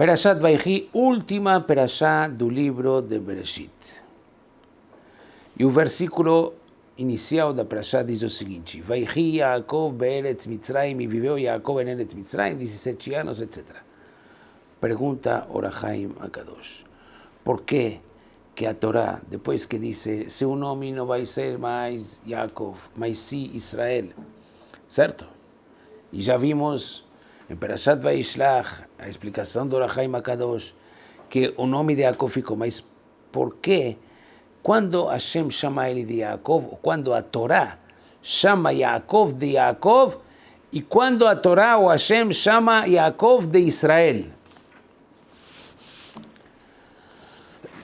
Perashat Vaihi, última perashá do livro de Bereshit. E o versículo inicial da perashá diz o seguinte: Vaihi Yaakov be'eretz Mitzrayim, e viveu Yaakov em Eretz Mitzrayim, 17 anos, etc. Pergunta Orahaim Akadosh: Por que que a Torá, depois que disse, seu nome não vai ser mais Yaakov, mas sim Israel, certo? E já vimos em Perashat Vaishlach, a explicação do Orahaim Akadosh, que o nome de Yaakov ficou, mas por que quando Hashem chama ele de Yaakov, quando a Torá chama Yaakov de Yaakov, e quando a Torá ou Hashem chama Yaakov de Israel?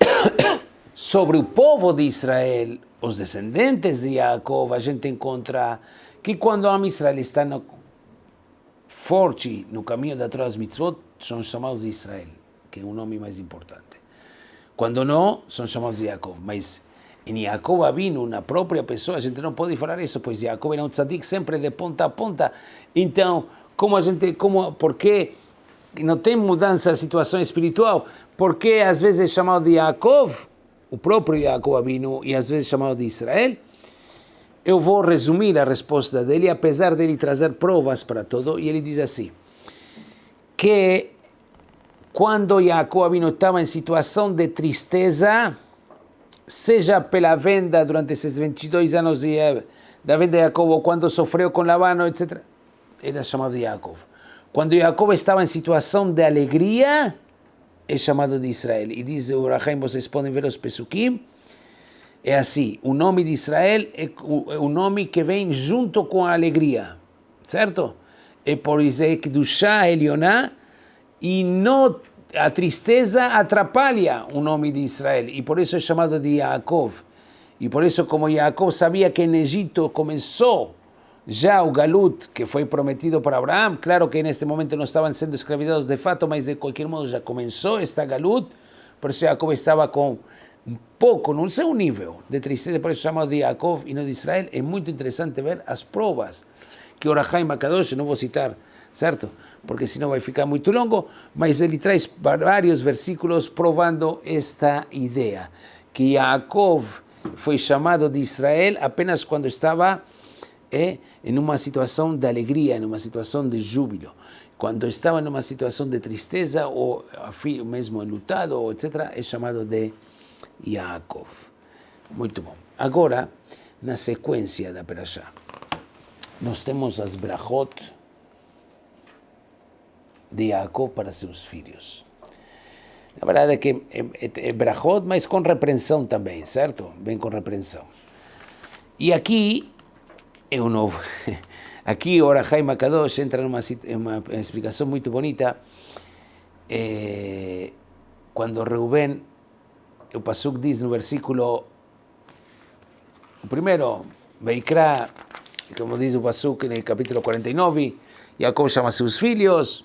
sobre o povo de Israel, os descendentes de Jacob, a gente encontra que quando o Israel está no, forte no caminho da Torá mitzvot, são chamados de Israel, que é o nome mais importante. Quando não, são chamados de Jacob. Mas em Jacob Avinu, na própria pessoa, a gente não pode falar isso, pois Jacob era um tzadik sempre de ponta a ponta. Então, como a gente, como, por que não tem mudança da situação espiritual? Por que às vezes é chamado de Jacob? o próprio Jacob Abinu e às vezes chamado de Israel, eu vou resumir a resposta dele, apesar dele trazer provas para tudo, e ele diz assim, que quando Jacob estava em situação de tristeza, seja pela venda durante esses 22 anos de, da venda de Jacob, ou quando sofreu com Labano, etc., era chamado de Jacob. Quando Jacob estava em situação de alegria, é chamado de Israel. E diz o Rahaim, vocês podem ver os Pesukim, é assim, o nome de Israel é o nome que vem junto com a alegria, certo? É por isso que do Shah Elioná, e não, a tristeza atrapalha o nome de Israel, e por isso é chamado de Yaakov. E por isso, como Yaakov sabia que em Egito começou já o Galut, que foi prometido para Abraão, claro que neste momento não estavam sendo escravizados de fato, mas de qualquer modo já começou esta Galut, por isso Jacob estava com um pouco, no seu nível de tristeza, por isso chamado de Jacob e não de Israel. É muito interessante ver as provas que Orahaim Makadosh, não vou citar, certo? Porque senão vai ficar muito longo, mas ele traz vários versículos provando esta ideia, que Jacob foi chamado de Israel apenas quando estava em uma situação de alegria, em uma situação de júbilo. Quando estava em uma situação de tristeza ou mesmo lutado, etc., é chamado de Yaakov. Muito bom. Agora, na sequência da Perashá, nós temos as brachot de Yaakov para seus filhos. Na verdade é que é, é, é brachot, mas com repreensão também, certo? Bem com repreensão. E aqui é um novo. Aqui, ora, Jaime Akadosh entra numa uma explicação muito bonita. É, quando Reuben, o Pasuk diz no versículo, o primeiro, Veikra, como diz o Pasuk no capítulo 49, Jacob chama seus filhos,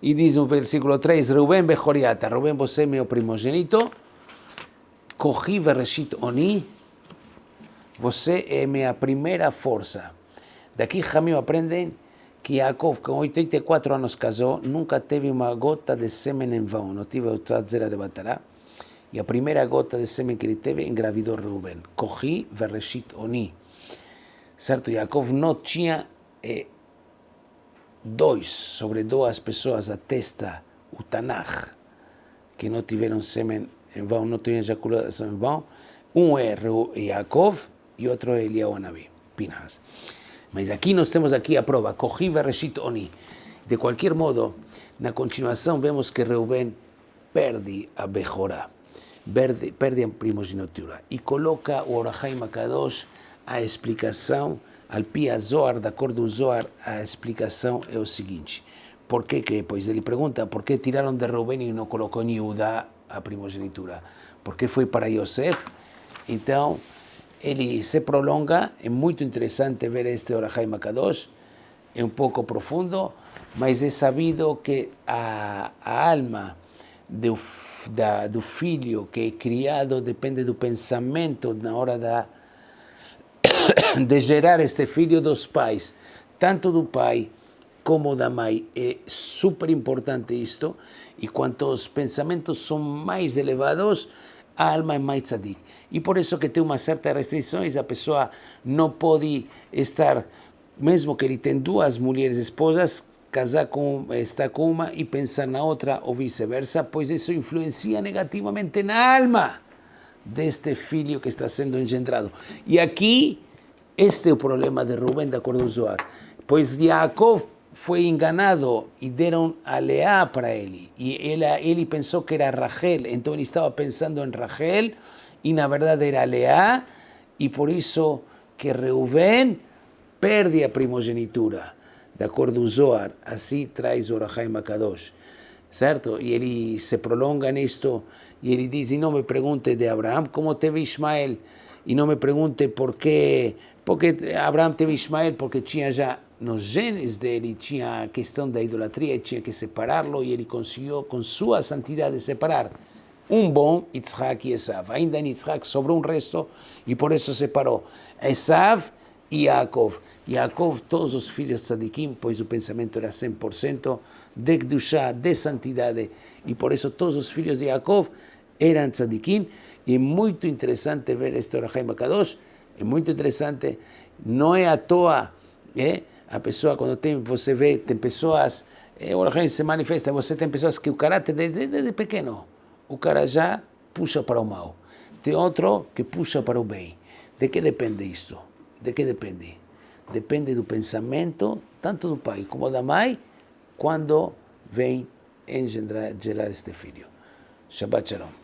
e diz no versículo 3, Reuben Bejoriata, Reuben, você é meu primogênito, Corri Vereshit Oni, você é minha primeira força. Daqui Ramil aprendem que Yaakov, com 84 anos casou, nunca teve uma gota de sêmen em vão, não tive o tzatzera de Batará. E a primeira gota de sêmen que ele teve engravidou Reuben. Corri vereshit oni. Certo? Yaakov não tinha eh, dois, sobre duas pessoas a testa, o Tanakh, que não tiveram sêmen em vão, não tinham ejaculação em vão. Um é Yaakov e outro é Eliyahu Nabi, Pinhas. Mas aqui nós temos aqui a prova, Kohi Reshit Oni. De qualquer modo, na continuação vemos que Reuben perde a Bejorá, perde, perde a primogenitura e coloca o Orahai Makadosh a explicação, al pia de acordo com Zohar, a explicação é o seguinte. Por que que? Pois ele pergunta, por que tiraram de Reuben e não colocou em a primogenitura? Porque foi para Yosef? Então, ele se prolonga, é muito interessante ver este Orahai Makadosh, é um pouco profundo, mas é sabido que a, a alma do, da, do filho que é criado depende do pensamento na hora da, de gerar este filho dos pais, tanto do pai como da mãe. É super importante isto. E quanto os pensamentos são mais elevados, a alma é mais tzadik. E por isso que tem uma certa restrições, a pessoa não pode estar, mesmo que ele tenha duas mulheres esposas, casar com, estar com uma pensar na outra, ou vice-versa, pois isso influencia negativamente na alma deste filho que está sendo engendrado. E aqui, este é o problema de Rubén, de acordo com Zohar. Pois Jacob foi enganado e deram a Leá para ele. E ele, ele pensou que era Rachel, então ele estava pensando em Rachel, e na verdade era Leá, e por isso que Reuben perde a primogenitura. De acordo com Zohar, assim traz o Rahai Makadosh. Certo? E ele se prolonga nisto, e ele diz, e não me pergunte de Abraão como teve Ismael, e não me pergunte por que, porque Abraão teve Ismael, porque tinha já nos genes dele tinha a questão da idolatria tinha que separá-lo e ele conseguiu com sua santidade separar um bom Yitzhak e Esav. Ainda em Yitzhak sobrou um resto e por isso separou Esav e Yaakov. Yaakov, todos os filhos tzadikim, pois o pensamento era 100% de Gdushá, de santidade, e por isso todos os filhos de Yaakov eram tzadikim, e é muito interessante ver este Orahaim Kadosh, é muito interessante, não é à toa, é? A pessoa, quando tem, você vê, tem pessoas, é, o Orahaim se manifesta, você tem pessoas que o caráter desde, desde pequeno, o cara já puxa para o mal. Tem outro que puxa para o bem. De que depende isto? De que depende? Depende do pensamento, tanto do pai como da mãe, quando vem engendrar, gerar este filho. Shabbat Shalom.